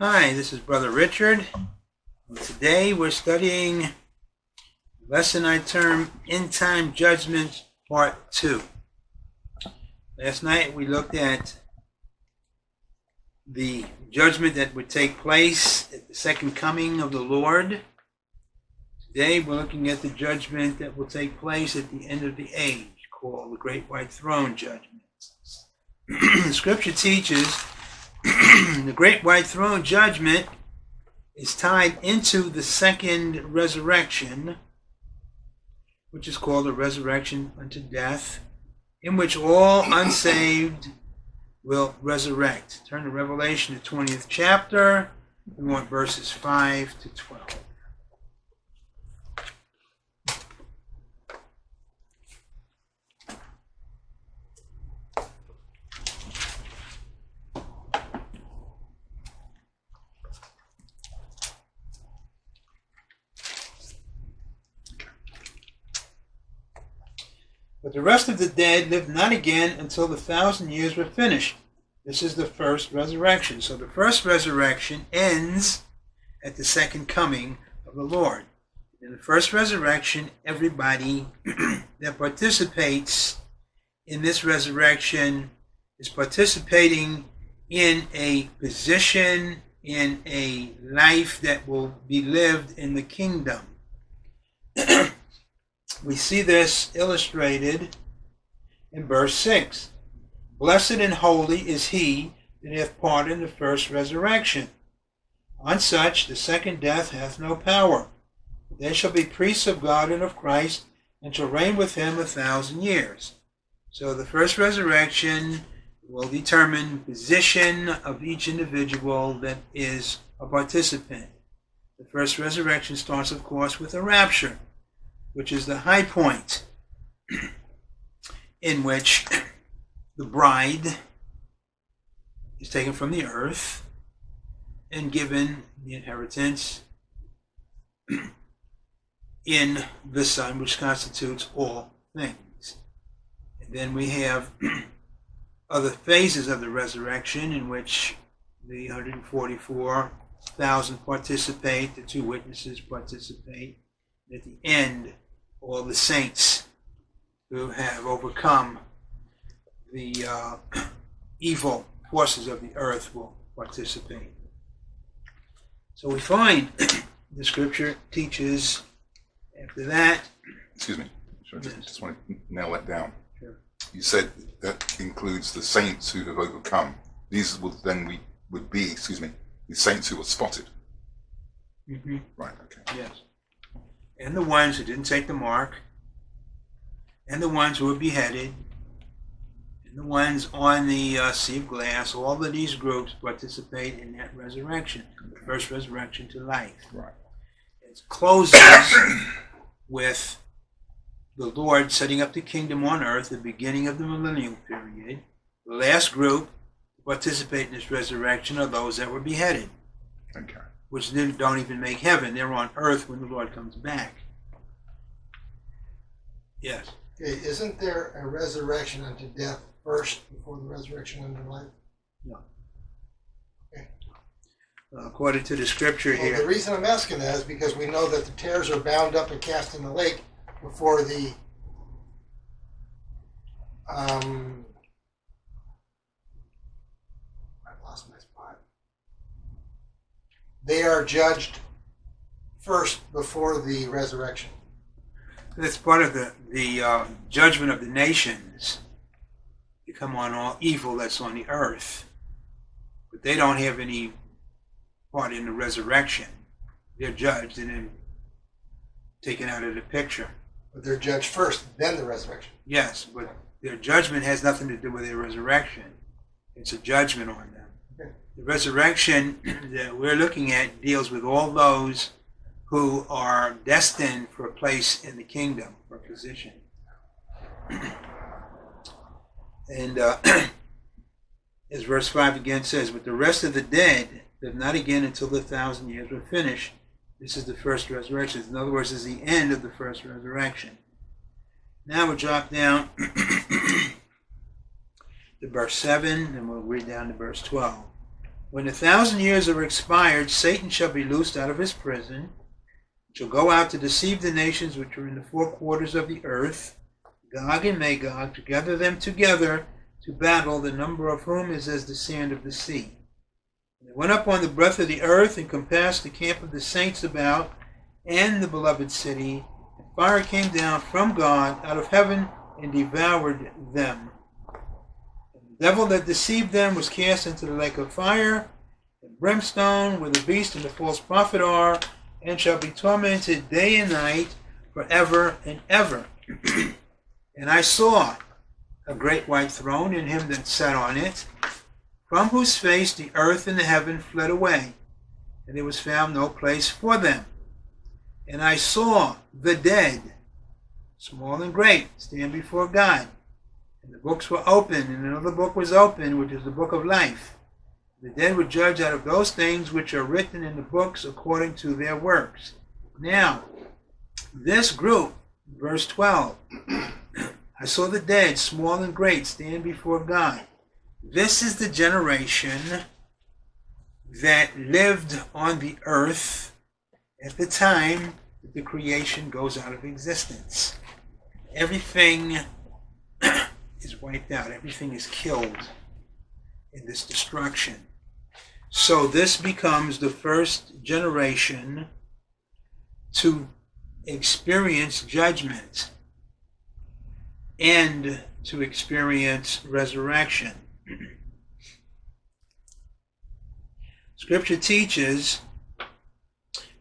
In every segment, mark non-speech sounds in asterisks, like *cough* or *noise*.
Hi, this is Brother Richard. Today we're studying a lesson I term End Time Judgment Part 2. Last night we looked at the judgment that would take place at the second coming of the Lord. Today we're looking at the judgment that will take place at the end of the age, called the Great White Throne Judgment. *clears throat* the scripture teaches *clears throat* the Great White Throne Judgment is tied into the second resurrection, which is called the resurrection unto death, in which all unsaved will resurrect. Turn to Revelation, the 20th chapter. We want verses 5 to 12. But the rest of the dead lived not again until the thousand years were finished. This is the first resurrection. So the first resurrection ends at the second coming of the Lord. In the first resurrection, everybody *clears throat* that participates in this resurrection is participating in a position, in a life that will be lived in the kingdom. *clears throat* we see this illustrated in verse 6. Blessed and holy is he that hath part in the first resurrection. On such the second death hath no power. They shall be priests of God and of Christ, and shall reign with him a thousand years. So the first resurrection will determine position of each individual that is a participant. The first resurrection starts, of course, with a rapture which is the high point *clears throat* in which the bride is taken from the earth and given the inheritance *clears throat* in the Son, which constitutes all things. And then we have *clears throat* other phases of the resurrection in which the 144,000 participate, the two witnesses participate. At the end, all the saints who have overcome the uh, *clears throat* evil forces of the earth will participate. So we find *clears throat* the scripture teaches after that. Excuse me. Sure, just, Yes. just want to nail that down. Sure. You said that includes the saints who have overcome. These would then we would be, excuse me, the saints who were spotted. Mhm. Right. Okay. Yes. And the ones who didn't take the mark, and the ones who were beheaded, and the ones on the uh, sea of glass, all of these groups participate in that resurrection, the first resurrection to life. Right. It closes with the Lord setting up the kingdom on earth, the beginning of the millennial period. The last group to participate in this resurrection are those that were beheaded Okay. Which then don't even make heaven. They're on earth when the Lord comes back. Yes. Okay, isn't there a resurrection unto death first before the resurrection unto life? No. Okay. Uh, according to the scripture Well, the reason I'm asking that is because we know that the tares are bound up and cast in the lake before the um I lost my spot. They are judged first before the resurrection. that's part of the, the uh, judgment of the nations to come on all evil that's on the earth. But they don't have any part in the resurrection. They're judged and then taken out of the picture. But they're judged first, then the resurrection. Yes, but their judgment has nothing to do with their resurrection. It's a judgment on them. The resurrection that we're looking at deals with all those who are destined for a place in the kingdom, for a position. And uh, *clears throat* as verse 5 again says, But the rest of the dead live not again until the thousand years were finished. This is the first resurrection. In other words, is the end of the first resurrection. Now we'll drop down *clears throat* to verse 7, and we'll read down to verse 12. When the thousand years are expired, Satan shall be loosed out of his prison, shall go out to deceive the nations which are in the four quarters of the earth, Gog and Magog, to gather them together to battle, the number of whom is as the sand of the sea. And they went up on the breadth of the earth and compassed the camp of the saints about and the beloved city. And fire came down from God out of heaven and devoured them. Devil that deceived them was cast into the lake of fire and brimstone, where the beast and the false prophet are, and shall be tormented day and night forever and ever. *clears throat* and I saw a great white throne, and him that sat on it, from whose face the earth and the heaven fled away, and there was found no place for them. And I saw the dead, small and great, stand before God. And the books were open, and another book was open, which is the book of life. The dead were judged out of those things which are written in the books according to their works. Now, this group, verse 12, *clears throat* I saw the dead, small and great, stand before God. This is the generation that lived on the earth at the time that the creation goes out of existence. Everything is wiped out, everything is killed in this destruction. So this becomes the first generation to experience judgment and to experience resurrection. *clears throat* Scripture teaches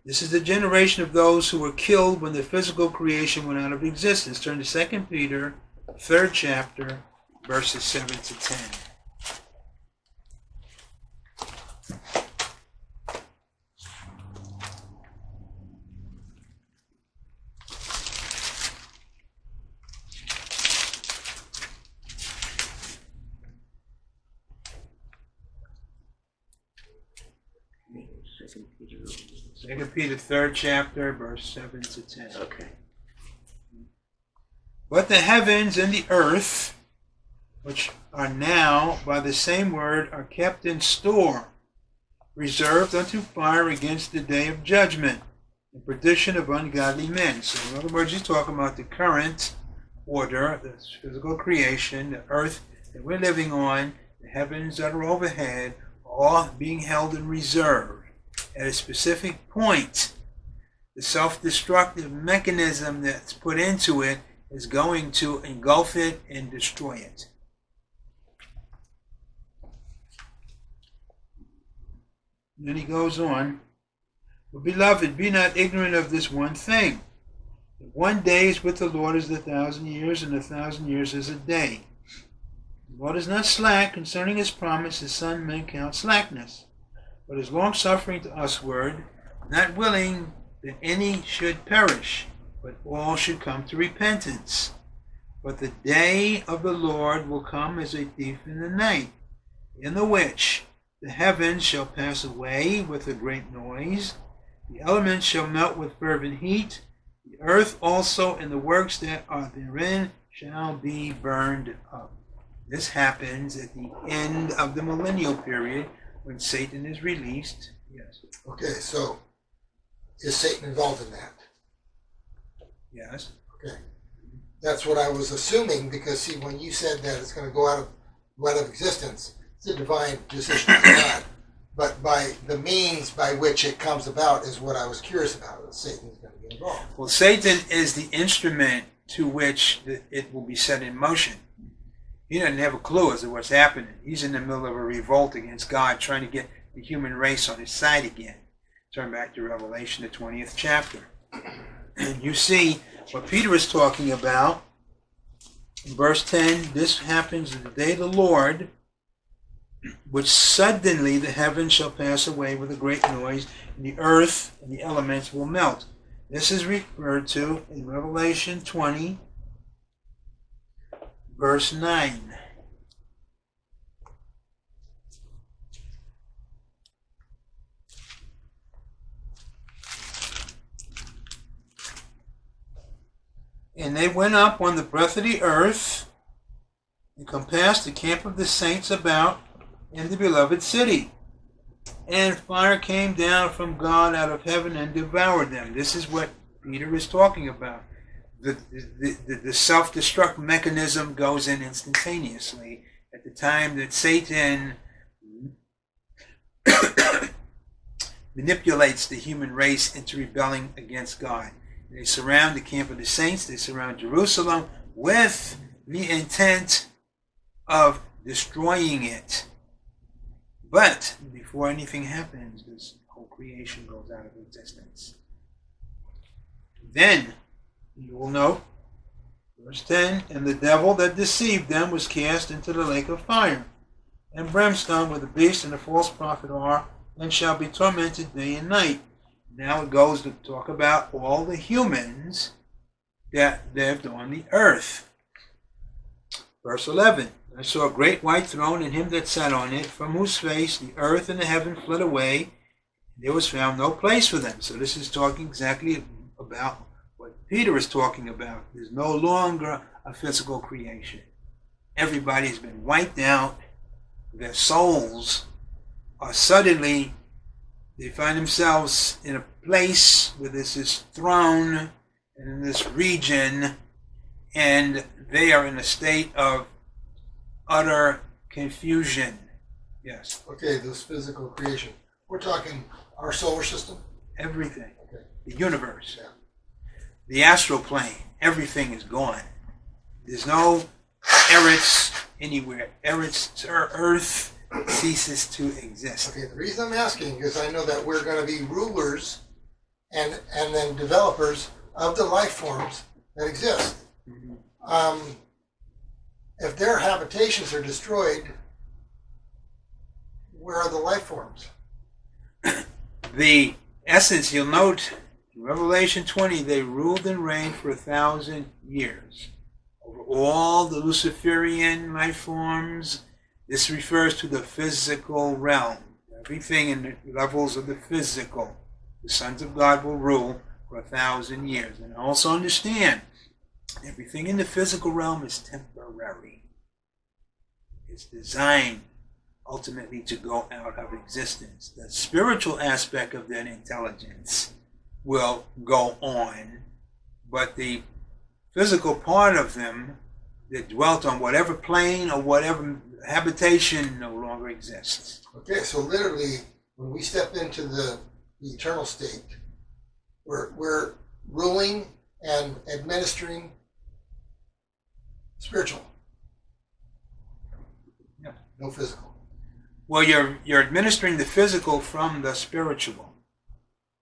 this is the generation of those who were killed when the physical creation went out of existence. Turn to 2 Peter, third chapter, verses 7 to 10. Second Peter, third chapter, verse seven to ten. Okay. But the heavens and the earth, which are now by the same word, are kept in store, reserved unto fire against the day of judgment and perdition of ungodly men. So, in other words, he's talking about the current order, the physical creation, the earth that we're living on, the heavens that are overhead, all being held in reserve at a specific point. The self destructive mechanism that's put into it is going to engulf it and destroy it. And then he goes on, but beloved, be not ignorant of this one thing. That one day is with the Lord as a thousand years, and a thousand years as a day. The Lord is not slack concerning his promise, his son men count slackness, but is long suffering to usward, not willing that any should perish, but all should come to repentance. But the day of the Lord will come as a thief in the night, in the which the heavens shall pass away with a great noise, the elements shall melt with fervent heat, the earth also and the works that are therein shall be burned up. This happens at the end of the millennial period when Satan is released. Yes. Okay, so is Satan involved in that? Yes. Okay. That's what I was assuming because see when you said that it's going to go out of out of existence, it's a divine decision of *coughs* God. But by the means by which it comes about is what I was curious about. Satan is going to be involved. Well, Satan is the instrument to which it will be set in motion. He doesn't have a clue as to what's happening. He's in the middle of a revolt against God, trying to get the human race on his side again. Turn back to Revelation, the 20th chapter. And you see what Peter is talking about. In verse 10, this happens in the day of the Lord, which suddenly the heavens shall pass away with a great noise, and the earth and the elements will melt. This is referred to in Revelation 20, verse 9. And they went up on the breadth of the earth and compassed the camp of the saints about in the beloved city. and fire came down from God out of heaven and devoured them. This is what Peter is talking about. The, the, the, the self destruct mechanism goes in instantaneously at the time that Satan *coughs* manipulates the human race into rebelling against God. They surround the camp of the saints, they surround Jerusalem with the intent of destroying it. But before anything happens, this whole creation goes out of existence. Then you will know. verse 10 And the devil that deceived them was cast into the lake of fire and brimstone where the beast and the false prophet are, and shall be tormented day and night. Now it goes to talk about all the humans that lived on the earth. Verse 11 I saw a great white throne and him that sat on it, from whose face the earth and the heaven fled away. There was found no place for them. So this is talking exactly about what Peter is talking about. There's no longer a physical creation. Everybody's been wiped out. Their souls are suddenly, they find themselves in a place where there's this throne and in this region, and they are in a state of utter confusion. Yes, Okay, this physical creation. We're talking our solar system. everything. Okay. The universe. Yeah. The astral plane. Everything is gone. There's no Eretz anywhere. Eretz, Earth ceases to exist. Okay, the reason I'm asking is I know that we're going to be rulers and and then developers of the life forms that exist. Um, if their habitations are destroyed, where are the life forms? *coughs* The essence, you'll note in Revelation 20, they ruled and reigned for a thousand years over all the Luciferian life forms. This refers to the physical realm. Everything in the levels of the physical. The sons of God will rule for a thousand years. And also understand, everything in the physical realm is temporary. It's designed ultimately to go out of existence. The spiritual aspect of that intelligence will go on, but the physical part of them that dwelt on whatever plane or whatever habitation no longer exists. Okay, so literally, when we step into the, the eternal state, we're, we're ruling and administering spiritual. Yeah. No physical. Well, you're you're administering the physical from the spiritual.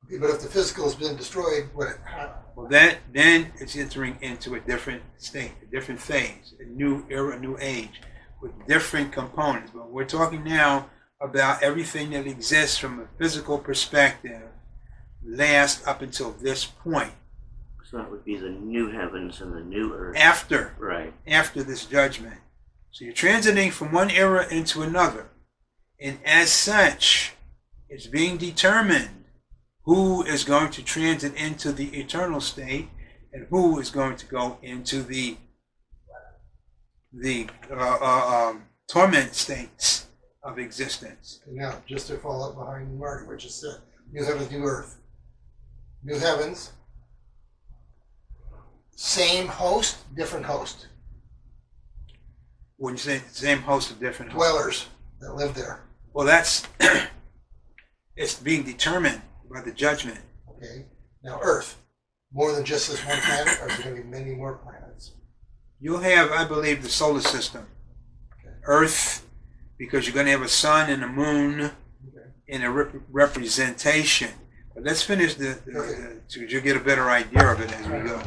Okay, but if the physical has been destroyed, what? How, Well, that then it's entering into a different state, a different phase, a new era, a new age, with different components. But we're talking now about everything that exists from a physical perspective, last up until this point. So that would be the new heavens and the new earth. After Right. after this judgment. So you're transiting from one era into another. And as such, it's being determined who is going to transit into the eternal state and who is going to go into the the uh, uh, um, torment states of existence. and now, just to follow up behind Marty, which is said, new heavens, new earth. New heavens, same host, different host. When you say same host of different Dwellers that live there. well, that's *coughs* it's being determined by the judgment. Okay. Now, Earth, more than just this one planet, or is there going to be many more planets? You'll have, I believe, the solar system, Okay. Earth, because you're going to have a sun and a moon Okay. in a rep- representation. But let's finish the, the, the so you'll get a better idea of it as we go.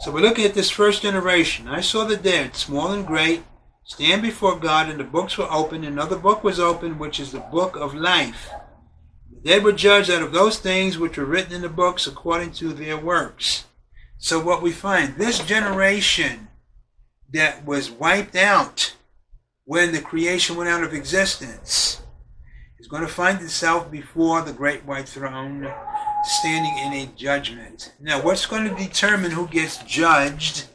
So we're looking at this first generation. I saw the dead, small and great, stand before God, and the books were opened. Another book was opened, which is the book of life. The dead were judged out of those things which were written in the books according to their works. So what we find, this generation that was wiped out when the creation went out of existence is going to find itself before the great white throne standing in a judgment. Now, what's going to determine who gets judged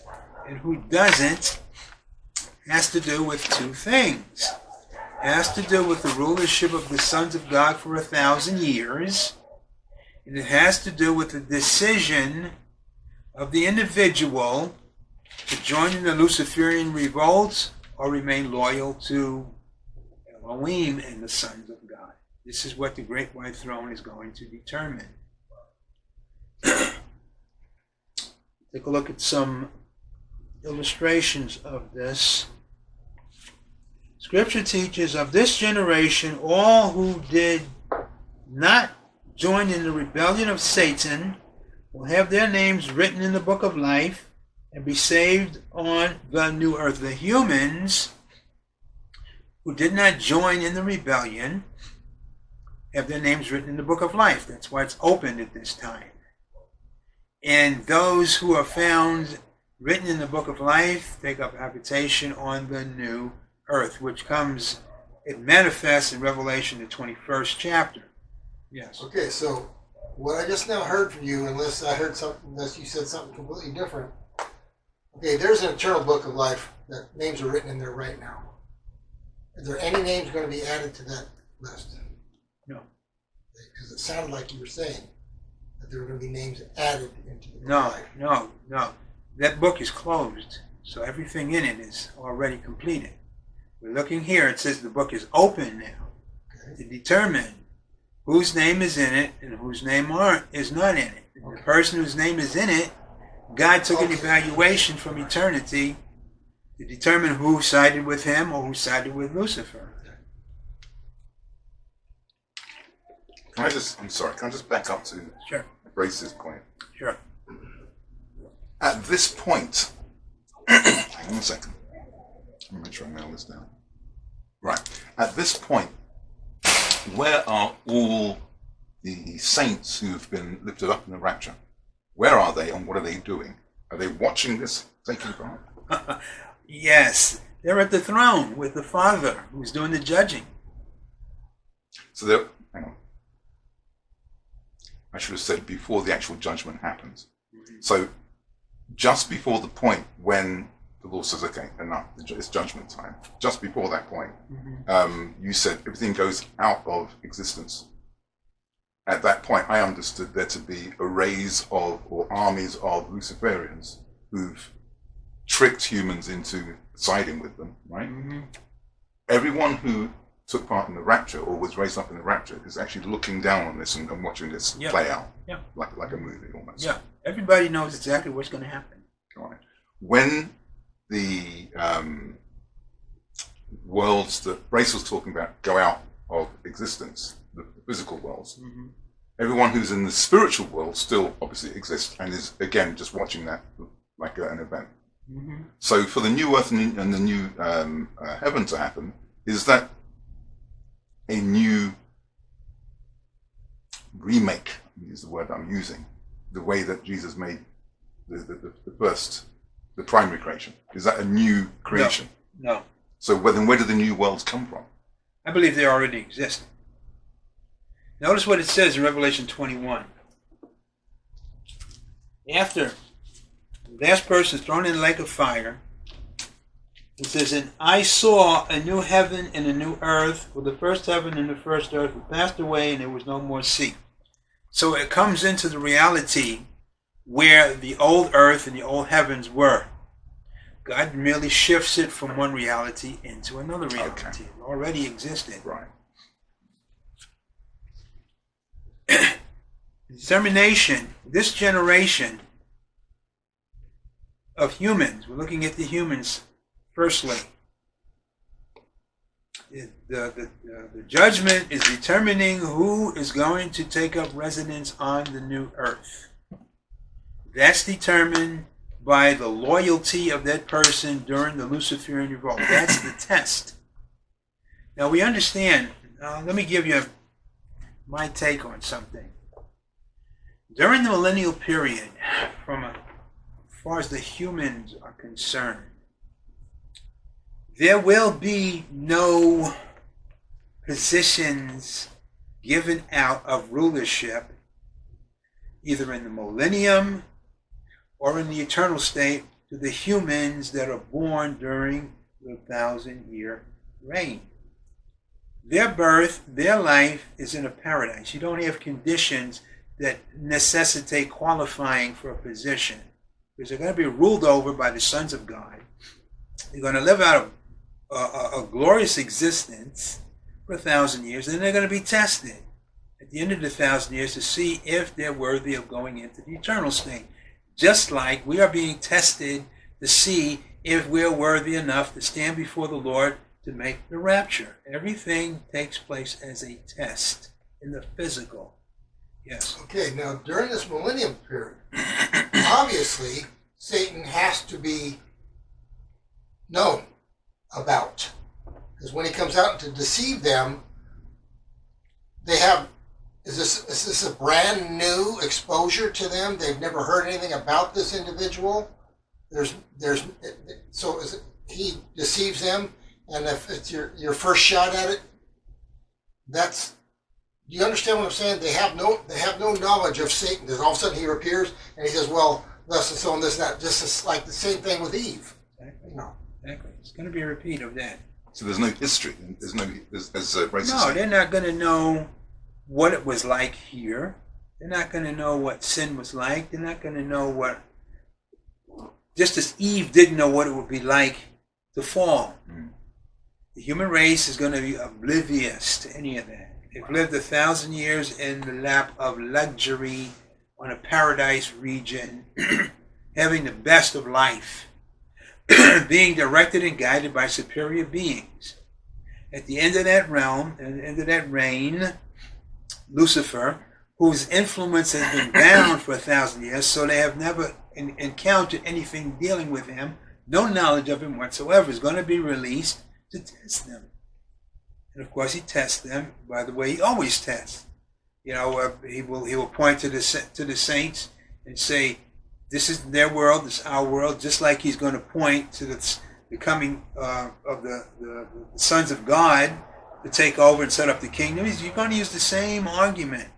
and who doesn't has to do with two things. has to do with the rulership of the sons of God for a thousand years. And it has to do with the decision of the individual to join in the Luciferian revolt or remain loyal to Elohim and the sons of God. This is what the Great White Throne is going to determine. *clears throat* Take a look at some illustrations of this. Scripture teaches of this generation, all who did not join in the rebellion of Satan will have their names written in the book of life and be saved on the new earth. The humans who did not join in the rebellion have their names written in the book of life. That's why it's open at this time. And those who are found written in the book of life take up habitation on the new earth, which comes, it manifests in Revelation, the 21st chapter. Yes. Okay, so what I just now heard from you, unless I heard something, unless you said something completely different. Okay, there's an eternal book of life that names are written in there right now. Are there any names going to be added to that list? No. Because it sounded like you were saying that there were going to be names added into the book No, life. no, no. That book is closed, so everything in it is already completed. We're looking here, it says the book is open now Okay. to determine whose name is in it and whose name aren't is not in it. And The person whose name is in it, God took an evaluation from eternity to determine who sided with him or who sided with Lucifer. Can I just, I'm sorry, can I just back up to Sure, Grace's point? sure. At this point, *clears throat* hang on a second. Let me make sure I nail this down. Right. At this point, where are all the saints who've been lifted up in the rapture? Where are they and what are they doing? Are they watching this taking *laughs* part? Yes, they're at the throne with the Father who's doing the judging. So they're, hang on. I should have said before the actual judgment happens. So just before the point when the Lord says, okay, enough, it's judgment time, just before that point, um, you said everything goes out of existence. At that point, I understood there to be arrays of, or armies of Luciferians who've tricked humans into siding with them, right? Mm-hmm. Everyone who took part in the rapture or was raised up in the rapture is actually looking down on this and, and watching this Yeah. play out, Yeah. like like a movie almost. Yeah, everybody knows exactly what's going to happen. Right. When the um, worlds that Brace was talking about go out of existence, the physical worlds, Mm-hmm. everyone who's in the spiritual world still obviously exists and is again just watching that like an event. Mm-hmm. So for the new earth and, the new um, uh, heaven to happen, is that a new remake? Is the word I'm using. The way that Jesus made the, the, the first, the primary creation. Is that a new creation? No, So where, then where do the new worlds come from? I believe they already exist. Notice what it says in Revelation 21. After the last person is thrown in the lake of fire, it says, And I saw a new heaven and a new earth, for the first heaven and the first earth were passed away, and there was no more sea. So it comes into the reality where the old earth and the old heavens were. God merely shifts it from one reality into another reality. It already existed. Right. *clears throat* Determination, this generation of humans, we're looking at the humans firstly. The, the, uh, the judgment is determining who is going to take up residence on the new earth. That's determined by the loyalty of that person during the Luciferian revolt. That's the test. Now we understand. Uh, let me give you my take on something. During the millennial period, from a, as far as the humans are concerned, there will be no positions given out of rulership either in the millennium or in the eternal state to the humans that are born during the thousand year reign. their birth, their life is in a paradise. You don't have conditions that necessitate qualifying for a position. Because they're going to be ruled over by the sons of God. They're going to live out a, uh, a, a glorious existence for a thousand years, and then they're going to be tested at the end of the thousand years to see if they're worthy of going into the eternal state. Just like we are being tested to see if we're worthy enough to stand before the Lord to make the rapture. Everything takes place as a test in the physical. Yes. Okay, now during this millennium period, obviously Satan has to be known about. Because when he comes out to deceive them, they have is this is this a brand new exposure to them? They've never heard anything about this individual. There's there's so is it, he deceives them and if it's your your first shot at it, that's do you understand what I'm saying? They have no they have no knowledge of Satan. Then all of a sudden he appears and he says, "Well, thus and so and this and that." Just as, like the same thing with Eve. Exactly. You know. Exactly. It's going to be a repeat of that. So there's no history. There's no. There's, there's uh, racist. No, they're not going to know what it was like here. They're not going to know what sin was like. They're not going to know what. Just as Eve didn't know what it would be like to fall. Mm. The human race is going to be oblivious to any of that. They've lived a thousand years in the lap of luxury on a paradise region, *clears throat* having the best of life, *clears throat* being directed and guided by superior beings. At the end of that realm, at the end of that reign, Lucifer, whose influence has been bound for a thousand years, so they have never en- encountered anything dealing with him, no knowledge of him whatsoever, is going to be released to test them. And of course, he tests them by the way he always tests. You know, uh, he will he will point to the to the saints and say, "This is their world. This is our world." Just like he's going to point to the, the coming uh, of the, the, the sons of God to take over and set up the kingdom. He's, you're going to use the same argument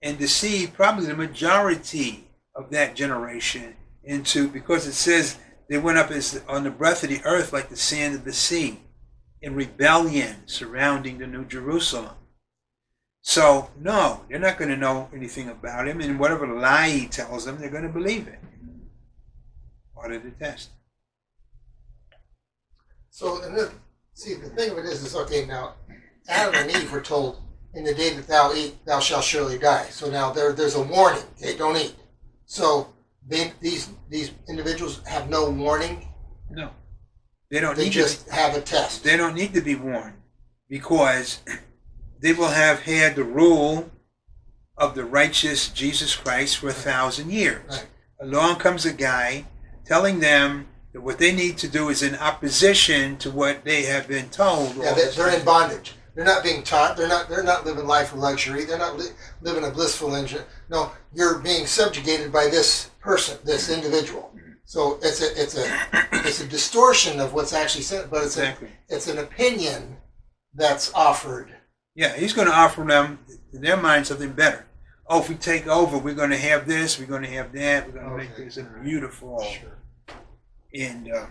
and deceive probably the majority of that generation into because it says they went up as on the breath of the earth like the sand of the sea in rebellion surrounding the New Jerusalem. So, no, they're not going to know anything about him, and whatever lie he tells them, they're going to believe it. Part of the test. So, and then, see, the thing of it is, is okay. Now, Adam and Eve were told, "In the day that thou eat, thou shalt surely die." So now there, there's a warning. Okay, don't eat. So they, these these individuals have no warning. No, they don't They need just to. have a test. They don't need to be warned because they will have had the rule of the righteous Jesus Christ for a thousand years. Right. Along comes a guy telling them that what they need to do is in opposition to what they have been told. Yeah, they, this they're in bondage. They're not being taught. They're not. They're not living life of luxury. They're not li- living a blissful engine. No, you're being subjugated by this person, this individual. So it's a it's a it's a distortion of what's actually said, but it's Exactly. a, it's an opinion that's offered. Yeah, he's going to offer them, in their mind, something better. Oh, if we take over, we're going to have this, we're going to have that, we're going to make this a beautiful. Sure. And, uh,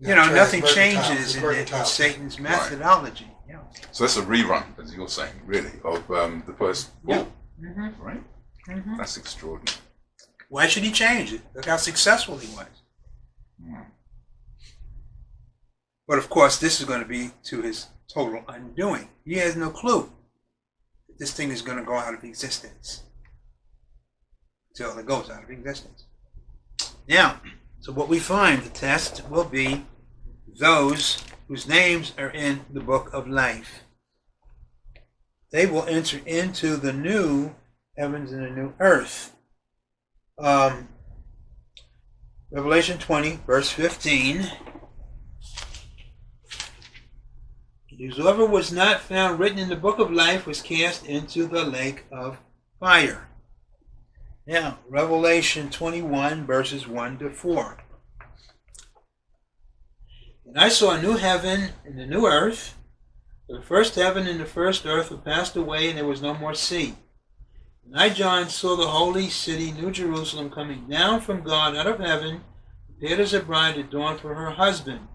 you know, Try nothing changes in, in mercantile. Satan's methodology. Yeah. So that's a rerun, as you're saying, really, of um, the first Yeah. Mm-hmm. right? Mm-hmm. That's extraordinary. Why should he change it? Look how successful he was. Mm. But of course, this is going to be to his total undoing. He has no clue that this thing is going to go out of existence until it goes out of existence. Now, so what we find, the test will be those whose names are in the book of life. They will enter into the new heavens and the new earth. Um, Revelation 20, verse 15. Whosoever was not found written in the book of life was cast into the lake of fire. Now, Revelation 21, verses 1 to 4. And I saw a new heaven and a new earth. The first heaven and the first earth were passed away, and there was no more sea. And I, John, saw the holy city, New Jerusalem, coming down from God out of heaven, prepared as a bride adorned for her husband.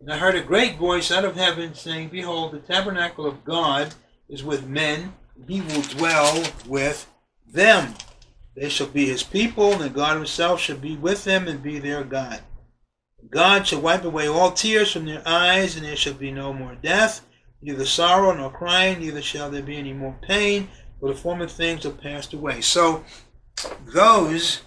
And I heard a great voice out of heaven saying, Behold, the tabernacle of God is with men, and he will dwell with them. They shall be his people, and God himself shall be with them and be their God. God shall wipe away all tears from their eyes, and there shall be no more death, neither sorrow nor crying, neither shall there be any more pain, for the former things are passed away. So, those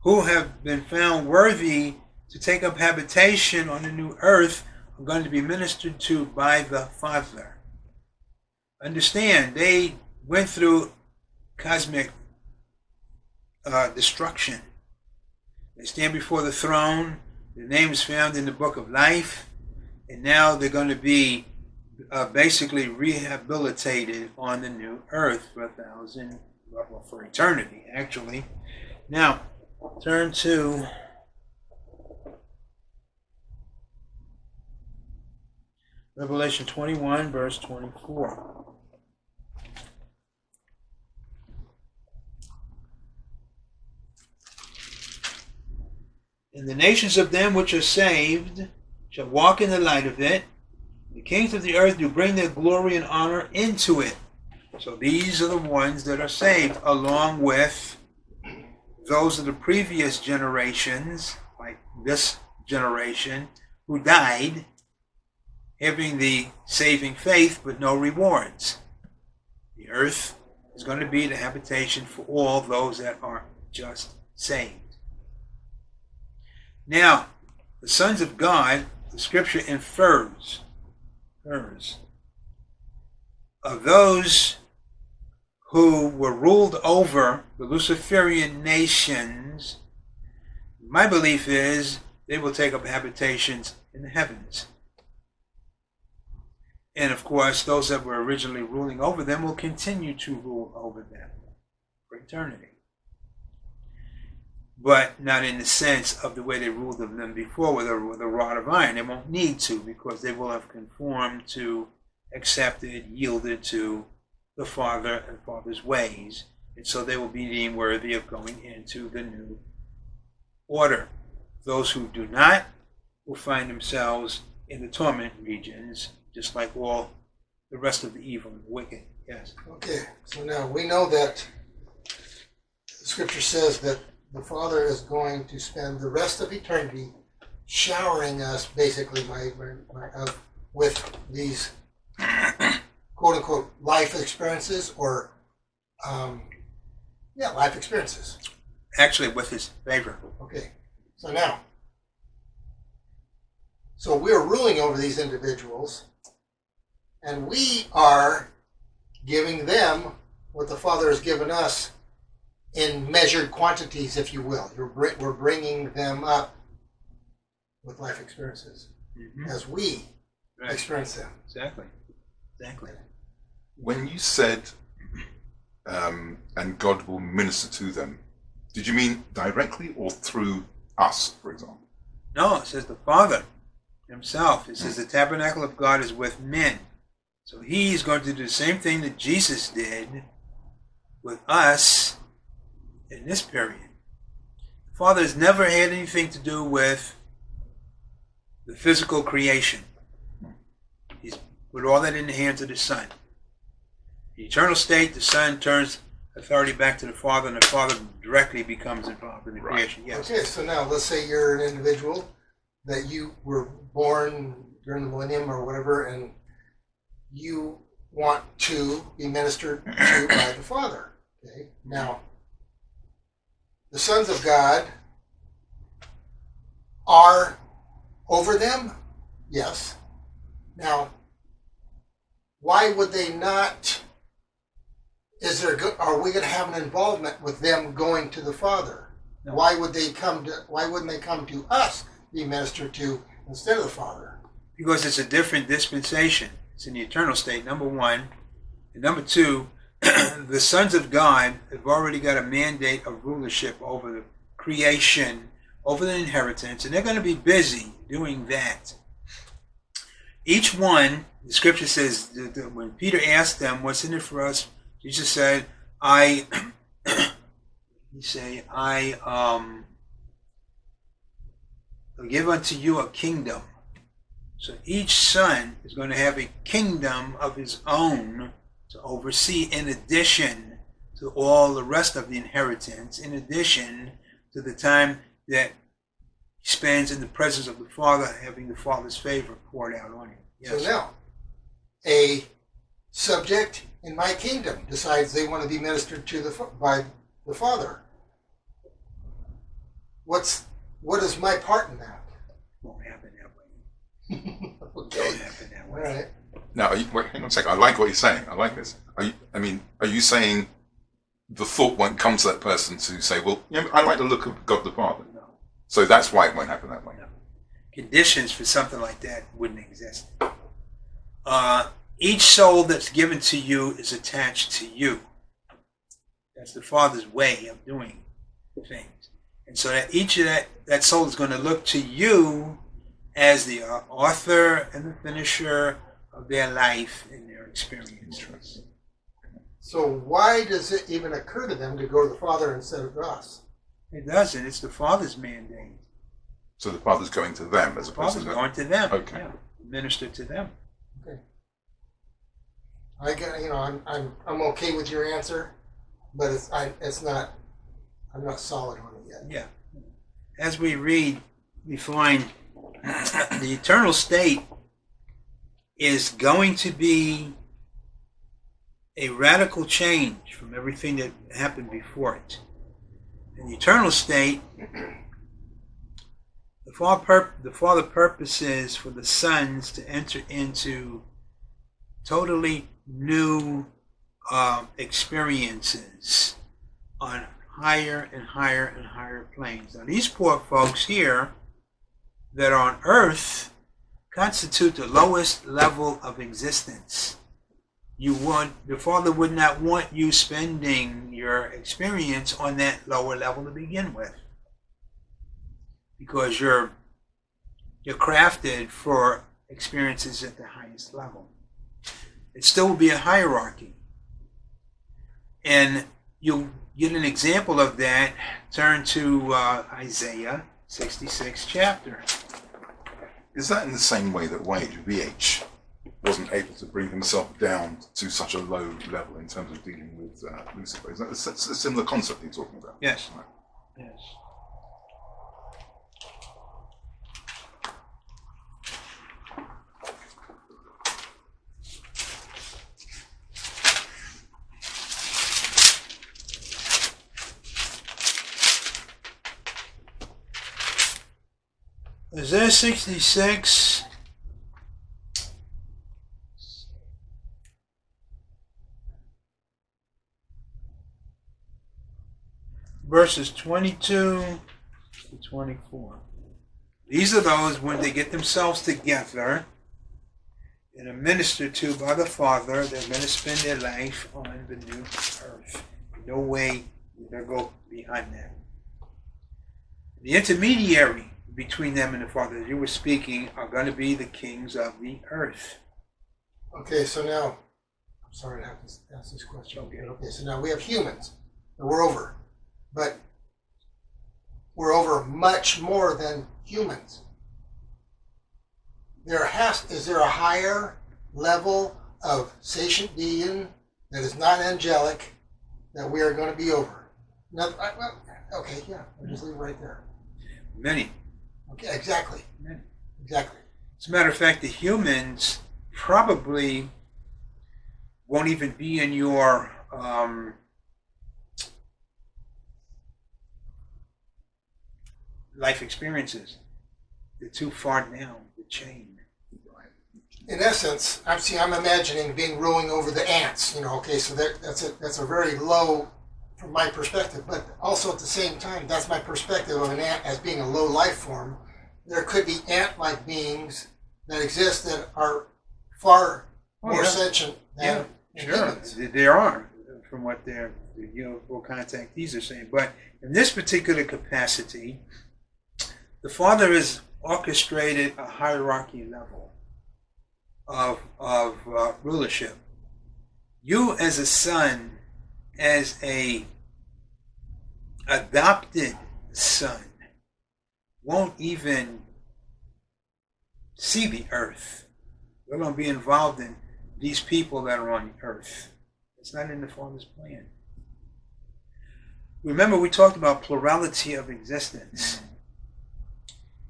who have been found worthy to take up habitation on the new earth are going to be ministered to by the Father. Understand, they went through cosmic uh, destruction. They stand before the throne. Their name is found in the book of life. And now they're going to be uh, basically rehabilitated on the new earth for a thousand, well, for eternity, actually. Now, turn to Revelation 21, verse 24. And the nations of them which are saved shall walk in the light of it. The kings of the earth do bring their glory and honor into it. So these are the ones that are saved, along with those of the previous generations, like this generation, who died having the saving faith but no rewards. The earth is going to be the habitation for all those that are just saved. Now, the sons of God, the scripture infers, infers of those who were ruled over the Luciferian nations, my belief is they will take up habitations in the heavens. And of course, those that were originally ruling over them will continue to rule over them for eternity. But not in the sense of the way they ruled them before with a, with a rod of iron. They won't need to because they will have conformed to, accepted, yielded to the Father and Father's ways. And so they will be deemed worthy of going into the new order. Those who do not will find themselves in the torment regions just like all the rest of the evil and the wicked. Yes. Okay, so now we know that the scripture says that the Father is going to spend the rest of eternity showering us, basically, my, my, my, uh, with these quote unquote life experiences or, um, yeah, life experiences. Actually, with his favor. Okay, so now, so we're ruling over these individuals and we are giving them what the Father has given us in measured quantities, if you will. we're bringing them up with life experiences mm-hmm. as we right. experience them. Exactly. Exactly. When you said, um, and God will minister to them, did you mean directly or through us, for example? No, it says the Father himself. It says the tabernacle of God is with men. So he's going to do the same thing that Jesus did with us in this period. The Father has never had anything to do with the physical creation. He's put all that in the hands of the Son. The eternal state, the Son turns authority back to the Father, and the Father directly becomes involved in the right. creation. Yes. Okay, so now let's say you're an individual that you were born during the millennium or whatever, and you want to be ministered to by the Father. Okay? Now, the sons of God are over them? Yes. Now, why would they not? Is there? Are we going to have an involvement with them going to the Father? No. Why would they come to? Why wouldn't they come to us, be ministered to instead of the Father? Because it's a different dispensation. It's in the eternal state, number one. And number two, the sons of God have already got a mandate of rulership over the creation, over the inheritance, and they're going to be busy doing that. Each one, the scripture says, that when Peter asked them, What's in it for us? Jesus said, I, *clears throat* he say, I um, give unto you a kingdom So each son is going to have a kingdom of his own to oversee, in addition to all the rest of the inheritance, in addition to the time that he spends in the presence of the Father, having the Father's favor poured out on him. So now, a subject in my kingdom decides they want to be ministered to the by the Father. What's what is my part in that? Won't happen that way. *laughs* Don't happen that way. right. Now, you, wait, hang on a second. I like what you're saying. I like this. You, I mean, are you saying the thought won't come to that person to say, well, you know, I like the look of God the Father. No. So that's why it won't happen that way. conditions for something like that wouldn't exist. Uh, each soul that's given to you is attached to you. That's the Father's way of doing things. And so that each of that, that soul is going to look to you as the author and the finisher of their life and their experiences. So why does it even occur to them to go to the Father instead of us? It doesn't. It's the Father's mandate. So the Father's going to them as The opposed Father's to going to them. Okay. Yeah. Minister to them. Okay. I get you know I'm I'm I'm okay with your answer, but it's I it's not I'm not solid on it yet. Yeah. As we read, we find *coughs* the eternal state is going to be a radical change from everything that happened before it. In the eternal state, the Father, the Father purposes for the sons to enter into totally new um, experiences on higher and higher and higher planes. Now, these poor folks here that are on earth constitute the lowest level of existence. You want the Father would not want you spending your experience on that lower level to begin with, because you're you're crafted for experiences at the highest level. It still will be a hierarchy, and you'll get an example of that. Turn to uh, Isaiah 66 chapter. Is that in the same way that Wade, VH, wasn't able to bring himself down to such a low level in terms of dealing with uh, Lucifer? Is that a similar concept you're talking about? Yes. Right. Yes. Isaiah 66 verses 22 to 24. These are those when they get themselves together and are ministered to by the Father, they're going to spend their life on the new earth. No way they'll go behind that. The intermediary between them and the Father, as you were speaking, are going to be the kings of the earth. Okay, so now I'm sorry to have to ask this question. Okay. Okay, so now we have humans and we're over. But we're over much more than humans. There has is there a higher level of sentient being that is not angelic that we are going to be over? No, I, well, okay, yeah, I'll just leave it right there. Many. Okay, exactly, Many. exactly. As a matter of fact, the humans probably won't even be in your um, life experiences. They're too far down the chain. in essence, I'm see, I'm imagining being ruling over the ants. You know, okay, so that, that's a that's a very low, from my perspective. But also at the same time, that's my perspective of an ant as being a low life form. There could be ant-like beings that exist that are far Oh, more yeah. sentient than than Sure, humans. there are, from what their you know contactees are saying. But in this particular capacity, the Father has orchestrated a hierarchy level of of uh, rulership. You, as a son, as a adopted son, won't even see the earth. We're going to be involved in these people that are on the earth. It's not in the Father's plan. Remember, we talked about plurality of existence.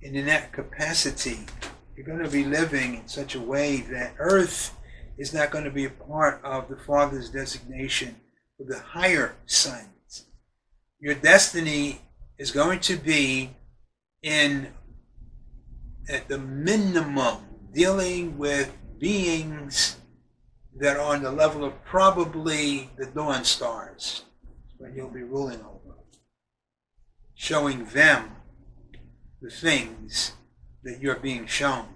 And in that capacity, you're going to be living in such a way that earth is not going to be a part of the Father's designation for the higher sons. Your destiny is going to be in, at the minimum, dealing with beings that are on the level of probably the dawn stars when you'll be ruling over, showing them the things that you're being shown.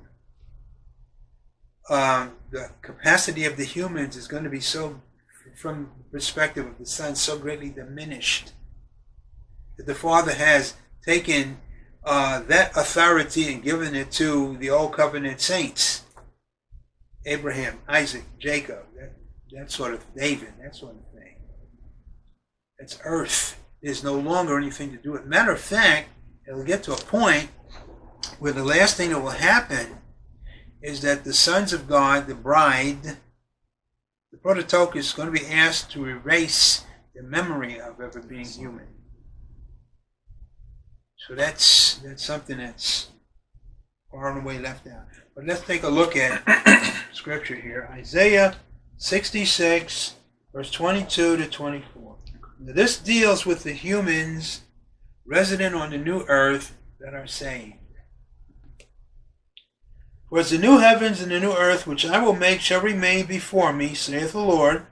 Um, the capacity of the humans is going to be so, from the perspective of the Son, so greatly diminished that the Father has taken uh, that authority and given it to the Old Covenant saints Abraham, Isaac, Jacob, that, that sort of David, that sort of thing. It's earth. There's no longer anything to do with. Matter of fact, it'll get to a point where the last thing that will happen is that the sons of God, the bride, the prototokos, is going to be asked to erase the memory of ever being human. So that's that's something that's far and away left out. But let's take a look at *coughs* scripture here. Isaiah 66, verse 22 to 24. Now, this deals with the humans resident on the new earth that are saved. For as the new heavens and the new earth which I will make shall remain before me, saith the Lord,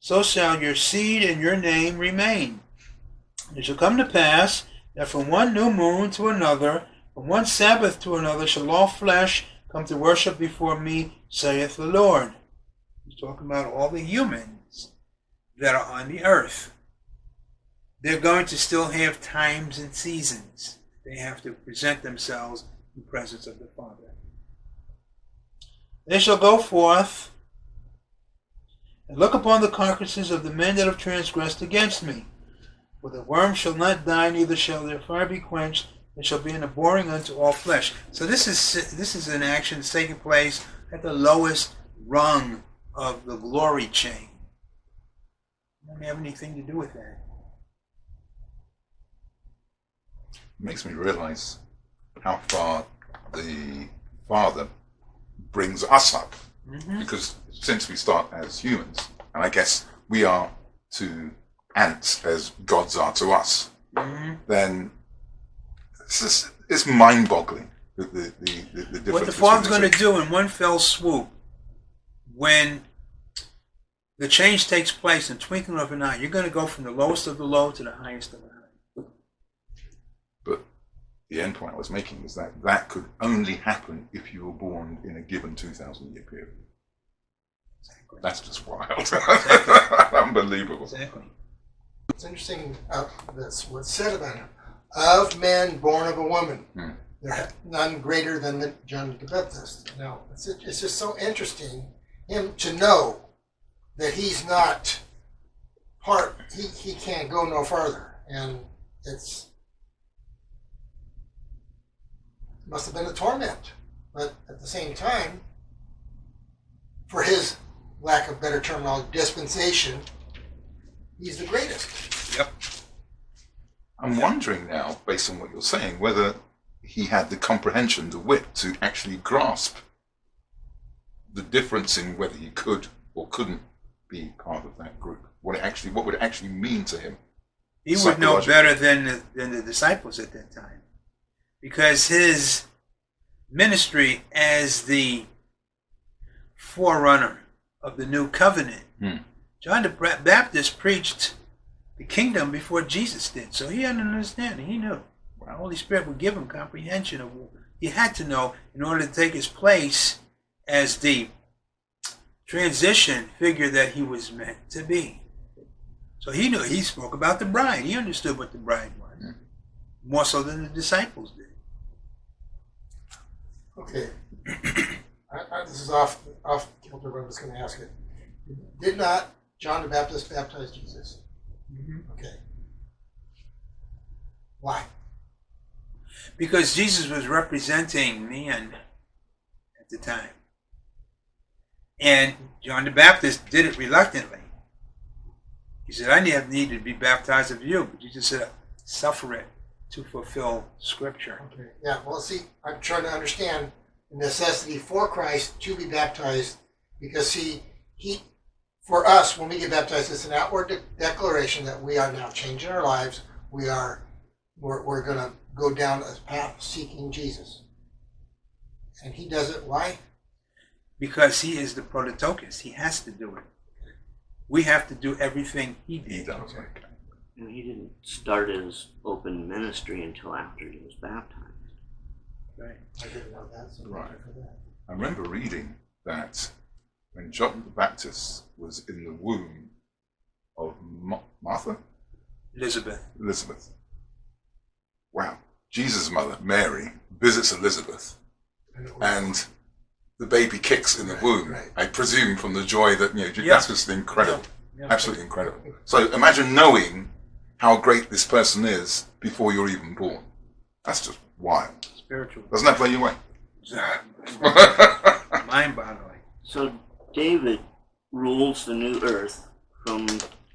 so shall your seed and your name remain. It shall come to pass that from one new moon to another, from one Sabbath to another, shall all flesh come to worship before me, saith the Lord. He's talking about all the humans that are on the earth. They're going to still have times and seasons. They have to present themselves in the presence of the Father. They shall go forth and look upon the carcasses of the men that have transgressed against me. For the worm shall not die, neither shall their fire be quenched. It shall be an abhorring unto all flesh. So this is this is an action that's taking place at the lowest rung of the glory chain. It doesn't have anything to do with that. makes me realize how far the Father brings us up. Mm-hmm. Because since we start as humans, and I guess we are to ants as gods are to us, Mm-hmm. then it's, just, it's mind boggling. The, the, the, the, difference What the between going to do in one fell swoop, when the change takes place in twinkling of an eye, you're going to go from the lowest of the low to the highest of the high. But the end point I was making is that that could only happen if you were born in a given 2,000 year period. Exactly. That's just wild. *laughs* Unbelievable. Exactly. It's interesting uh, that's what's said about him. Of men born of a woman, Hmm. there are none greater than the John the Baptist. Now, it's, it's just so interesting him to know that he's not part. He he can't go no further. and it's must have been a torment. But at the same time, for his lack of better terminology, dispensation, he's the greatest. I'm wondering now, based on what you're saying, whether he had the comprehension, the wit to actually grasp the difference in whether he could or couldn't be part of that group. What it actually, what would it actually mean to him? He would know better than the, than the disciples at that time. Because his ministry as the forerunner of the new covenant, Hmm. John the Baptist preached the kingdom before Jesus did. So he had an understanding. He knew. The Holy Spirit would give him comprehension of what he had to know in order to take his place as the transition figure that he was meant to be. So he knew he spoke about the bride. He understood what the bride was. More so than the disciples did. Okay. I, I, this is off off kilter, but I was going to ask it. Did not John the Baptist baptize Jesus? Mm-hmm. Okay. Why? Because Jesus was representing man. At the time. And John the Baptist did it reluctantly. He said, I have need to be baptized of you, but Jesus said, suffer it to fulfill Scripture. Okay. Yeah. Well, see, I'm trying to understand the necessity for Christ to be baptized because, see, he, for us, when we get baptized, it's an outward de- declaration that we are now changing our lives. We are, we're, we're going to go down a path seeking Jesus. And he does it. Why? Because he is the prototokos. He has to do it. We have to do everything he did. He does. Okay. And he didn't start his open ministry until after he was baptized. Right. I didn't know that. So Right. for that. I remember reading that when John the Baptist was in the womb of Ma- Martha, Elizabeth. Elizabeth. Wow. Jesus' mother, Mary, visits Elizabeth, And it was- and the baby kicks in the womb. I presume from the joy that you know. Yeah. That's just incredible. Yeah. Absolutely incredible. So imagine knowing how great this person is before you're even born. That's just wild. Spiritual. Doesn't that blow you away? *laughs* Mind boggling. So David rules the new earth from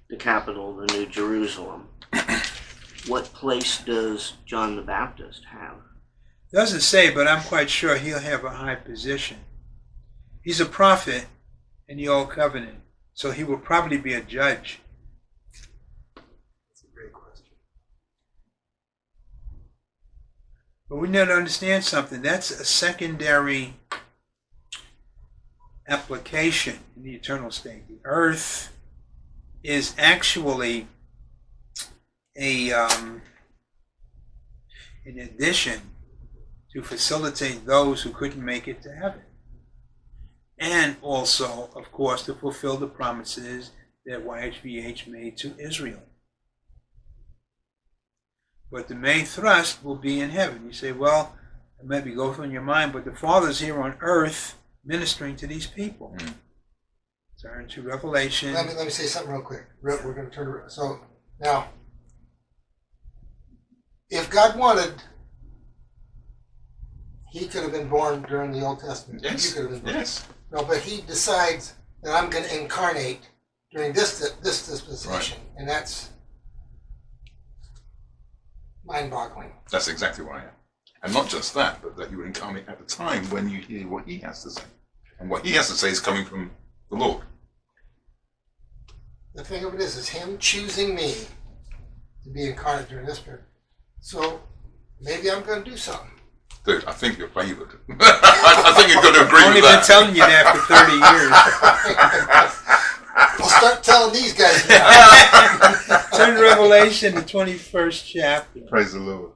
the capital, the New Jerusalem. *coughs* what place does John the Baptist have? Doesn't say, but I'm quite sure he'll have a high position. He's a prophet in the Old Covenant, so he will probably be a judge. That's a great question. But we need to understand something. That's a secondary application in the eternal state. The earth is actually a, um, in addition to facilitate those who couldn't make it to heaven. And also, of course, to fulfill the promises that YHVH made to Israel. But the main thrust will be in heaven. You say, well, it might be go through in your mind, but the Father's here on earth ministering to these people. Mm. Turn to Revelation. Let me let me say something real quick. Re- We're going to turn around. So now, if God wanted, He could have been born during the Old Testament. You Yes. could have been born. Yes. No, but He decides that I'm going to incarnate during this this dispensation, and that's mind-boggling. That's exactly what I am. And not just that, but that you would incarnate at the time when you hear what he has to say. And what he has to say is coming from the Lord. The thing of it is, is Him choosing me to be incarnate during this period. So maybe I'm going to do something. Dude, I think you're favored. *laughs* I think you're going to agree with it. I've only been telling you that for 30 *laughs* years. I'll start telling these guys now. *laughs* Turn to Revelation, the 21st chapter. Praise the Lord.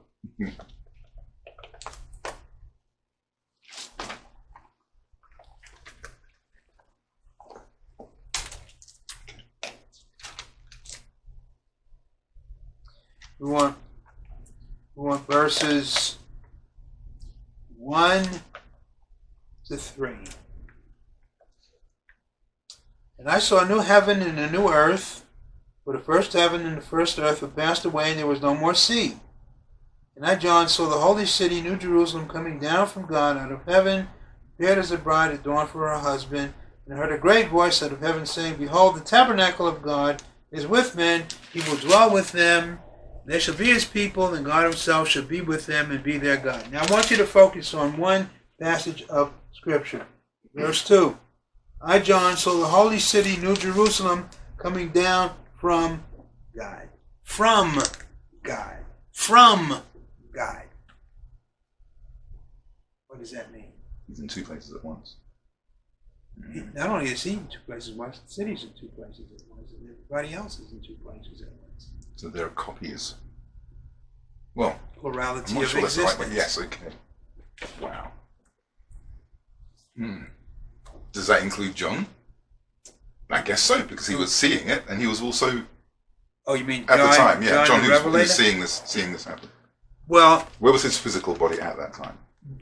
We want, we want verses 1 to 3. And I saw a new heaven and a new earth, for the first heaven and the first earth were passed away, and there was no more sea. And I, John, saw the holy city, New Jerusalem, coming down from God out of heaven, prepared as a bride adorned for her husband. And I heard a great voice out of heaven saying, Behold, the tabernacle of God is with men, he will dwell with them. They shall be his people, and God himself shall be with them and be their God. Now I want you to focus on one passage of Scripture. Verse 2. I, John, saw the holy city, New Jerusalem, coming down from God. From God. From God. What does that mean? He's in two places at once. He- Not only is he in two places at once, the city's in two places at once, and everybody else is in two places at once. So there are copies. Well, Plurality of sure that's right, existence. yes, okay. Wow. Hmm. Does that include John? I guess so, because he was seeing it, and he was also Oh, you mean at John, the time, yeah. John, he, was, seeing this, seeing this happen. Well, Where was his physical body at that time?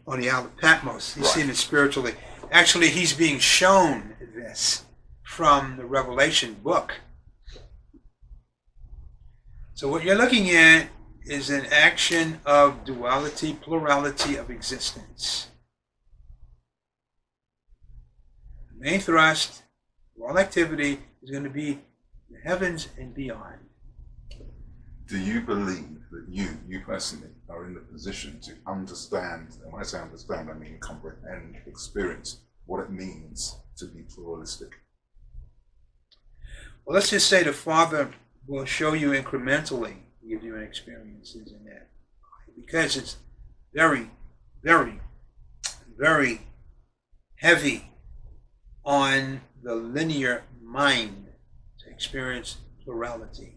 on the island of Patmos. He's Right. seen it spiritually. Actually, he's being shown this from the Revelation book. So what you're looking at is an action of duality, plurality of existence. The main thrust of all activity is going to be the heavens and beyond. Do you believe that you, you personally, are in the position to understand, and when I say understand, I mean comprehend, experience what it means to be pluralistic? Well, let's just say the Father will show you incrementally, give you experiences in that. Because it's very, very, very heavy on the linear mind to experience plurality.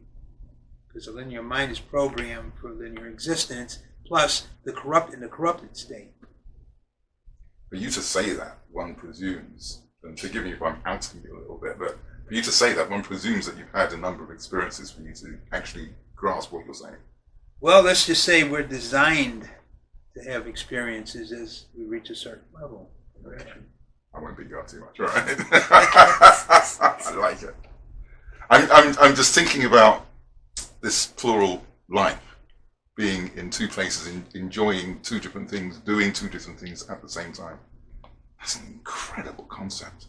Because the linear mind is programmed for linear existence, plus the corrupt in the corrupted state. For you to say that, one presumes, and forgive me if I'm outing you a little bit, but for you to say that, one presumes that you've had a number of experiences for you to actually grasp what you're saying. Well, let's just say we're designed to have experiences as we reach a certain level. I won't beat you up too much, right? *laughs* I like it. I'm, I'm, I'm just thinking about this plural life being in two places, in, enjoying two different things, doing two different things at the same time. That's an incredible concept.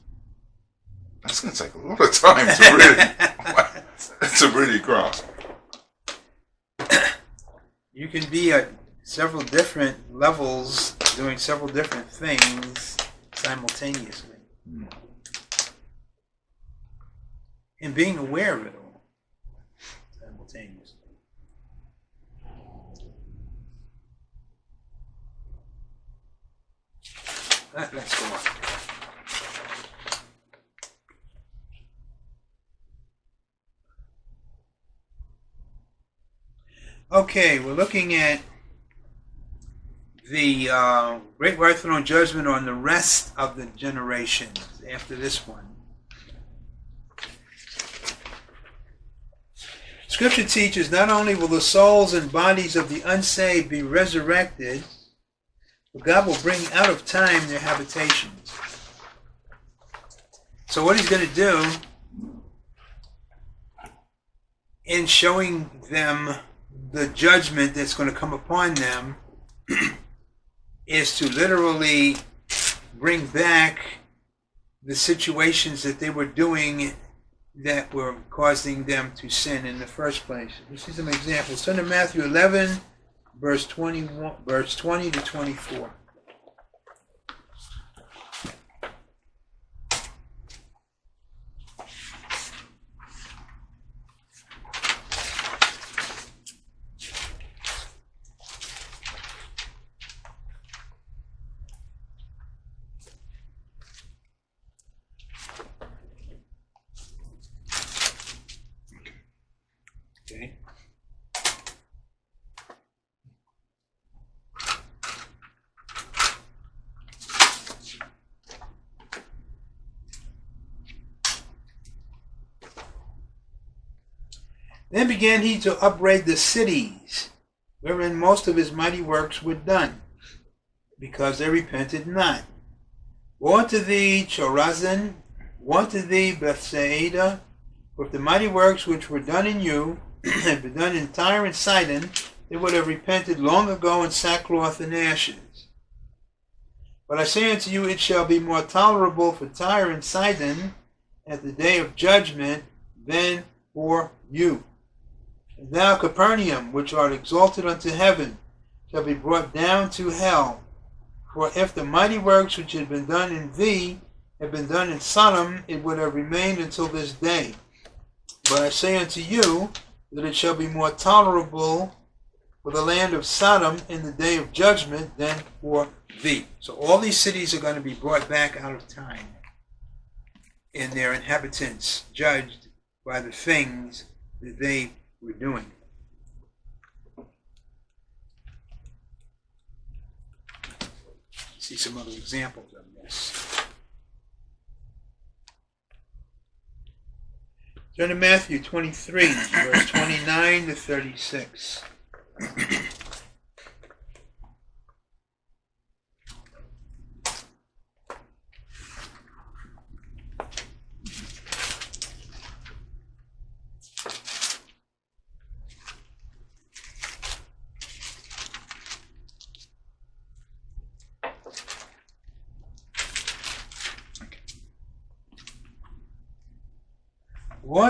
That's going to take a lot of time to really, *laughs* to really grasp. You can be at several different levels doing several different things simultaneously. Hmm. And being aware of it all simultaneously. Let- Let's go on. Okay, we're looking at the uh, Great White Throne Judgment on the rest of the generations after this one. Scripture teaches not only will the souls and bodies of the unsaved be resurrected, but God will bring out of time their habitations. So, what He's going to do in showing them the judgment that's going to come upon them *clears throat* is to literally bring back the situations that they were doing that were causing them to sin in the first place. We see some examples. Turn to Matthew 11, verse 21, verse 20 to 24. Then began he to upbraid the cities wherein most of his mighty works were done, because they repented not. Woe unto thee, Chorazin! Woe unto thee, Bethsaida! For if the mighty works which were done in you *clears throat* had been done in Tyre and Sidon, they would have repented long ago in sackcloth and ashes. But I say unto you, it shall be more tolerable for Tyre and Sidon at the day of judgment than for you. And thou, Capernaum, which art exalted unto heaven, shall be brought down to hell. For if the mighty works which had been done in thee had been done in Sodom, it would have remained until this day. But I say unto you that it shall be more tolerable for the land of Sodom in the day of judgment than for thee. So all these cities are going to be brought back out of time, and their inhabitants judged by the things that they were doing. See some other examples of this. Turn to Matthew 23, verse 29 to 36.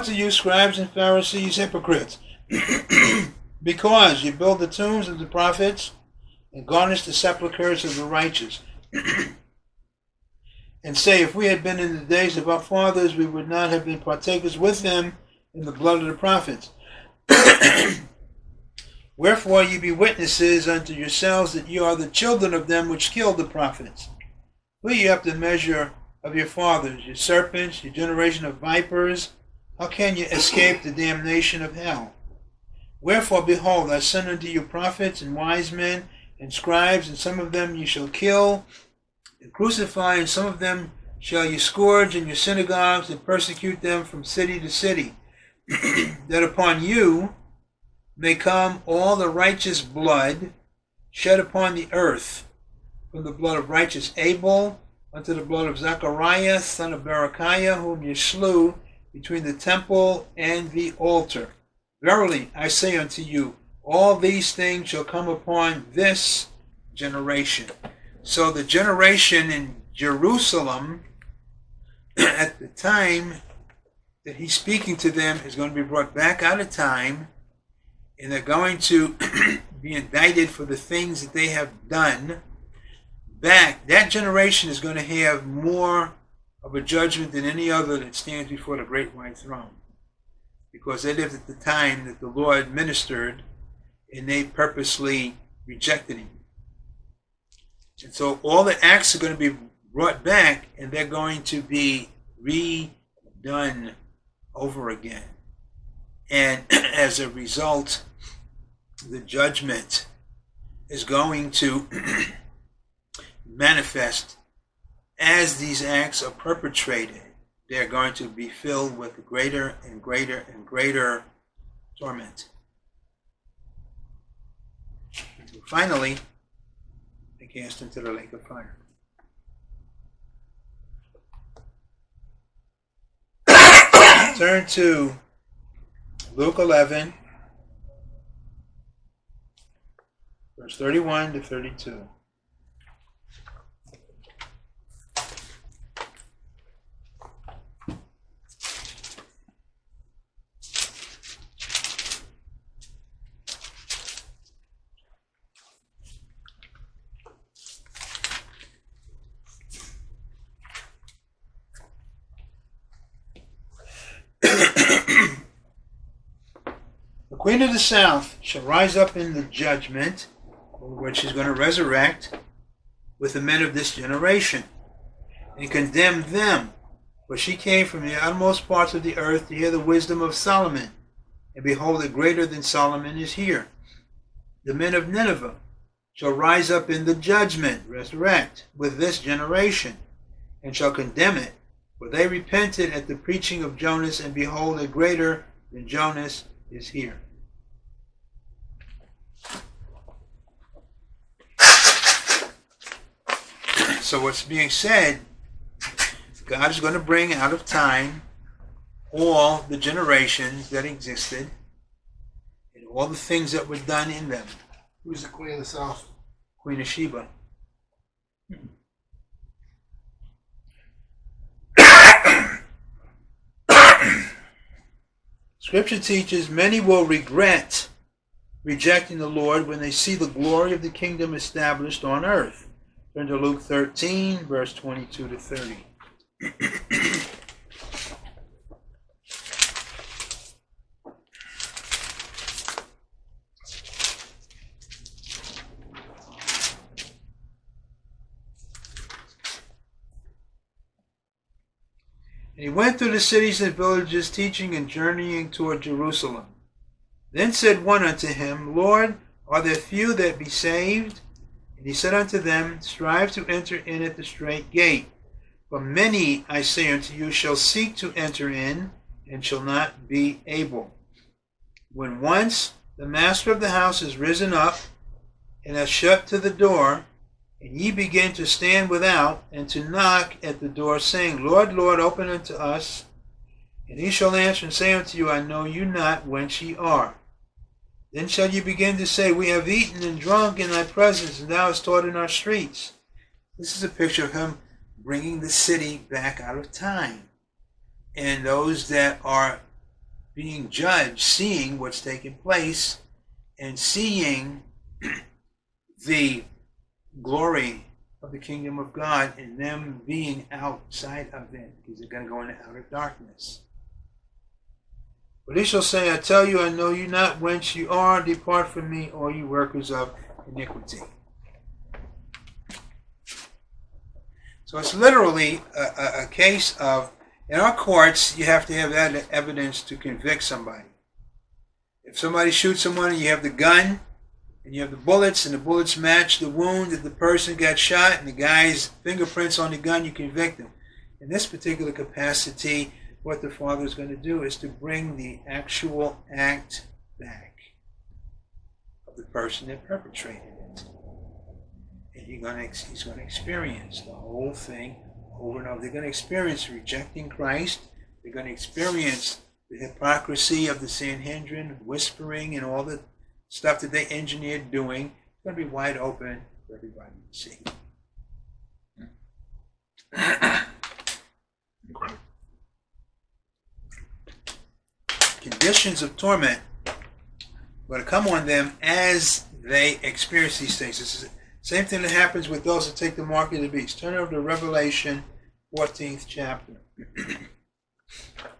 To you, scribes and Pharisees, hypocrites, *clears throat* because you build the tombs of the prophets and garnish the sepulchres of the righteous. *clears throat* and say, If we had been in the days of our fathers, we would not have been partakers with them in the blood of the prophets. *clears throat* Wherefore ye be witnesses unto yourselves that ye are the children of them which killed the prophets. For ye have the measure of your fathers, your serpents, your generation of vipers. How can ye escape the damnation of hell? Wherefore, behold, I send unto you prophets and wise men and scribes, and some of them ye shall kill and crucify, and some of them shall ye scourge in your synagogues and persecute them from city to city, *clears throat* that upon you may come all the righteous blood shed upon the earth, from the blood of righteous Abel unto the blood of Zechariah, son of Berechiah, whom ye slew between the temple and the altar. Verily, I say unto you, all these things shall come upon this generation. So the generation in Jerusalem *clears throat* at the time that he's speaking to them is going to be brought back out of time and they're going to *clears throat* be indicted for the things that they have done back that generation is going to have more of a judgment than any other that stands before the great white throne. Because they lived at the time that the lord ministered and they purposely rejected him. And so all the acts are going to be brought back and they're going to be redone over again. And *clears throat* as a result, the judgment is going to *clears throat* manifest as these acts are perpetrated. They're going to be filled with greater and greater and greater torment. Finally, they cast into the lake of fire. *coughs* Turn to Luke 11, verse 31 to 32. Queen of the south shall rise up in the judgment, which she's going to resurrect with the men of this generation, and condemn them. For she came from the uttermost parts of the earth to hear the wisdom of Solomon. And behold, a greater than Solomon is here. The men of Nineveh shall rise up in the judgment, resurrect, with this generation, and shall condemn it. For they repented at the preaching of Jonas, and behold, a greater than Jonas is here. So what's being said, God is going to bring out of time all the generations that existed and all the things that were done in them. Who's the queen of the south? Queen of Sheba. Scripture teaches many will regret rejecting the Lord when they see the glory of the kingdom established on earth. Turn to Luke 13, verse 22 to 30. And he went through the cities and villages, teaching and journeying toward Jerusalem. Then said one unto him, Lord, are there few that be saved? And he said unto them, Strive to enter in at the strait gate. For many, I say unto you, shall seek to enter in, and shall not be able. When once the master of the house is risen up, and has shut to the door, and ye begin to stand without, and to knock at the door, saying, Lord, Lord, open unto us. And he shall answer and say unto you, I know you not whence ye are. Then shall you begin to say, We have eaten and drunk in thy presence, and thou hast taught in our streets. This is a picture of him bringing the city back out of time. And those that are being judged, seeing what's taking place, and seeing *clears throat* the glory of the kingdom of God and them being outside of it because they're going to go into outer darkness. But he shall say, I tell you, I know you not whence you are. Depart from me, all you workers of iniquity. So it's literally a, a, a case of, in our courts, you have to have evidence to convict somebody. If somebody shoots someone and you have the gun, and you have the bullets, and the bullets match the wound that the person got shot, and the guy's fingerprints on the gun, you convict him. In this particular capacity, what the Father is going to do is to bring the actual act back of the person that perpetrated it. And he's going to, he's going to experience the whole thing over and over. They're going to experience rejecting Christ. They're going to experience the hypocrisy of the Sanhedrin, whispering, and all the stuff that they engineered doing. It's going to be wide open for everybody to see. Incredible. Conditions of torment going to come on them as they experience these things. This is the same thing that happens with those that take the mark of the beast. Turn over to Revelation 14th chapter. *clears throat*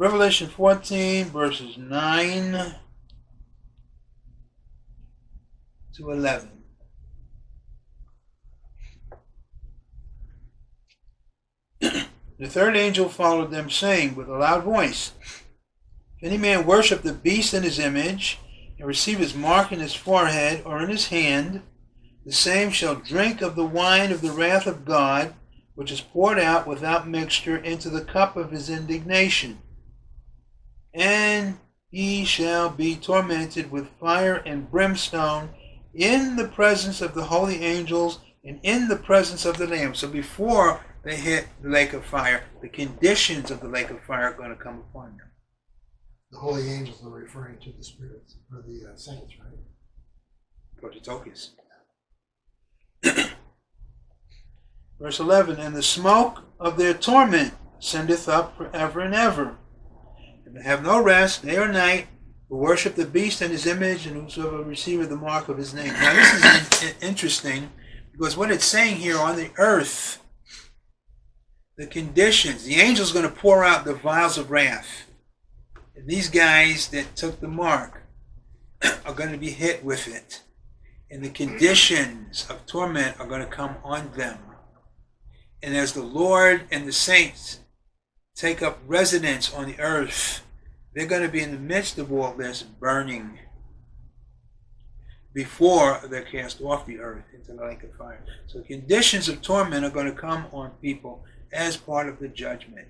Revelation 14, verses 9 to 11. *clears throat* the third angel followed them, saying with a loud voice, If any man worship the beast in his image, and receive his mark in his forehead or in his hand, the same shall drink of the wine of the wrath of God, which is poured out without mixture into the cup of his indignation and he shall be tormented with fire and brimstone in the presence of the holy angels and in the presence of the Lamb. So before they hit the lake of fire, the conditions of the lake of fire are going to come upon them. The holy angels are referring to the spirits or the uh, saints, right? Prototokos. *clears throat* Verse 11 And the smoke of their torment sendeth up forever and ever and have no rest day or night, who worship the beast and his image, and whosoever receiveth the mark of his name. Now, this is in- interesting because what it's saying here on the earth, the conditions, the angel's going to pour out the vials of wrath. And these guys that took the mark *clears throat* are going to be hit with it. And the conditions of torment are going to come on them. And as the Lord and the saints take up residence on the earth, they're going to be in the midst of all this burning before they're cast off the earth into the lake of fire. So conditions of torment are going to come on people as part of the judgment.